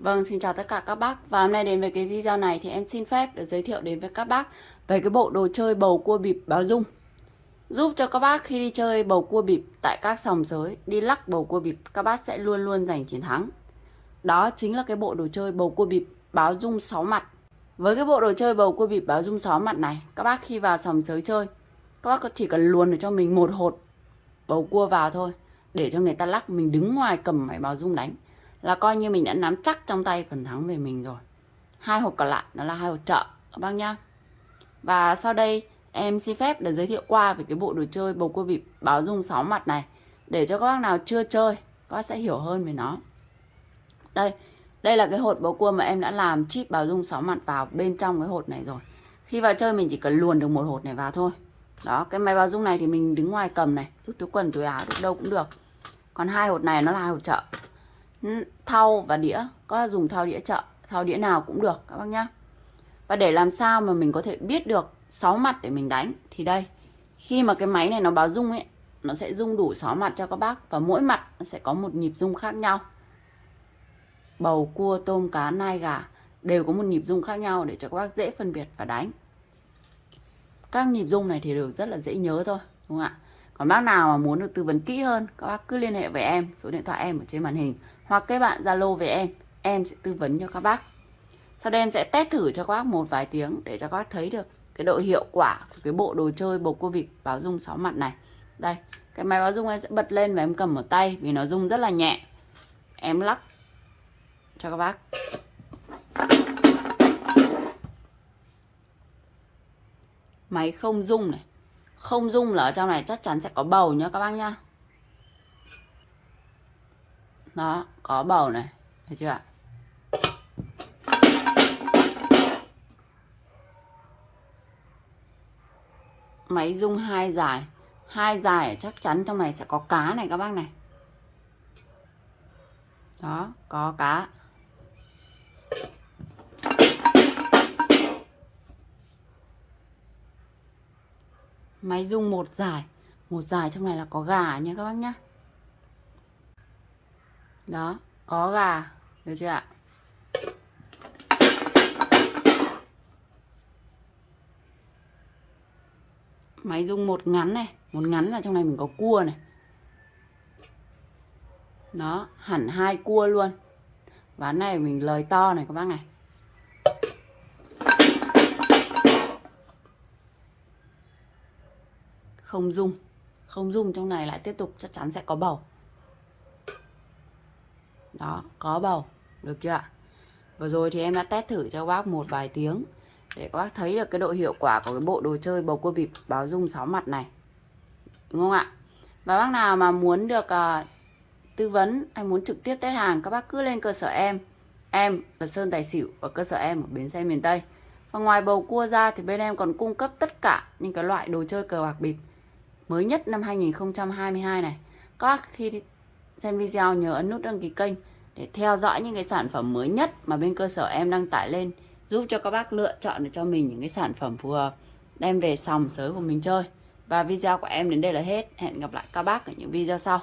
Vâng, xin chào tất cả các bác. Và hôm nay đến với cái video này thì em xin phép được giới thiệu đến với các bác Về cái bộ đồ chơi bầu cua bịp báo dung. Giúp cho các bác khi đi chơi bầu cua bịp tại các sòng sới Đi lắc bầu cua bịp các bác sẽ luôn luôn giành chiến thắng. Đó chính là cái bộ đồ chơi bầu cua bịp báo dung 6 mặt. Với cái bộ đồ chơi bầu cua bịp báo dung 6 mặt này Các bác khi vào sòng sới chơi Các bác chỉ cần luồn được cho mình một hột bầu cua vào thôi Để cho người ta lắc mình đứng ngoài cầm máy báo dung đánh là coi như mình đã nắm chắc trong tay phần thắng về mình rồi. Hai hộp còn lại nó là hai hộp trợ các bác nhá. Và sau đây, em xin phép để giới thiệu qua về cái bộ đồ chơi bầu cua bịp báo dung 6 mặt này, để cho các bác nào chưa chơi, các bác sẽ hiểu hơn về nó. Đây đây là cái hột bầu cua mà em đã làm chip báo dung 6 mặt vào bên trong cái hột này rồi. Khi vào chơi mình chỉ cần luồn được một hột này vào thôi. Đó, cái máy báo dung này thì mình đứng ngoài cầm này rút túi quần, túi áo, đâu cũng được. Còn hai hột này nó là hai hột trợ thau và đĩa. Có dùng thau đĩa chợ, thau đĩa nào cũng được, các bác nhá. Và để làm sao mà mình có thể biết được 6 mặt để mình đánh, thì đây. Khi mà cái máy này nó báo rung ấy, nó sẽ rung đủ 6 mặt cho các bác và mỗi mặt nó sẽ có một nhịp rung khác nhau. Bầu cua, tôm, cá, nai, gà đều có một nhịp rung khác nhau để cho các bác dễ phân biệt và đánh. Các nhịp rung này thì đều rất là dễ nhớ thôi, đúng không ạ? Còn bác nào mà muốn được tư vấn kỹ hơn, các bác cứ liên hệ với em, số điện thoại em ở trên màn hình, hoặc các bạn Zalo với em em sẽ tư vấn cho các bác. Sau đây em sẽ test thử cho các bác một vài tiếng để cho các bác thấy được cái độ hiệu quả của cái bộ đồ chơi bầu cua vịt báo dung 6 mặt này. Đây, cái máy báo dung em sẽ bật lên và em cầm ở tay vì nó rung rất là nhẹ. Em lắc cho các bác. Máy không rung này không dung là ở trong này chắc chắn sẽ có bầu nhá các bác nhá. Đó, có bầu này. Thấy chưa ạ? Máy dung hai dài. Hai dài chắc chắn trong này sẽ có cá này các bác này. Đó, có cá. Máy rung một dài một dài trong này là có gà nha các bác nhá. Đó, có gà. Được chưa ạ? Máy rung một ngắn này. Một ngắn là trong này mình có cua này. Đó, hẳn hai cua luôn. Ván này mình lời to này các bác này. Không dung. Không dung trong này lại tiếp tục chắc chắn sẽ có bầu. Đó có bầu. Được chưa ạ? Vừa rồi thì em đã test thử cho các bác một vài tiếng để các bác thấy được cái độ hiệu quả của cái bộ đồ chơi bầu cua bịp báo dung 6 mặt này. Đúng không ạ? Và bác nào mà muốn được uh, tư vấn hay muốn trực tiếp test hàng các bác cứ lên cơ sở em. Em là Sơn Tài Xỉu và cơ sở em ở Bến Xe miền Tây. Và ngoài bầu cua ra thì bên em còn cung cấp tất cả những cái loại đồ chơi cờ bạc bịp mới nhất năm 2022 này. Các bác khi xem video nhớ ấn nút đăng ký kênh để theo dõi những cái sản phẩm mới nhất mà bên cơ sở em đăng tải lên, giúp cho các bác lựa chọn được cho mình những cái sản phẩm phù hợp, đem về sòng sới của mình chơi. Và video của em đến đây là hết. Hẹn gặp lại các bác ở những video sau.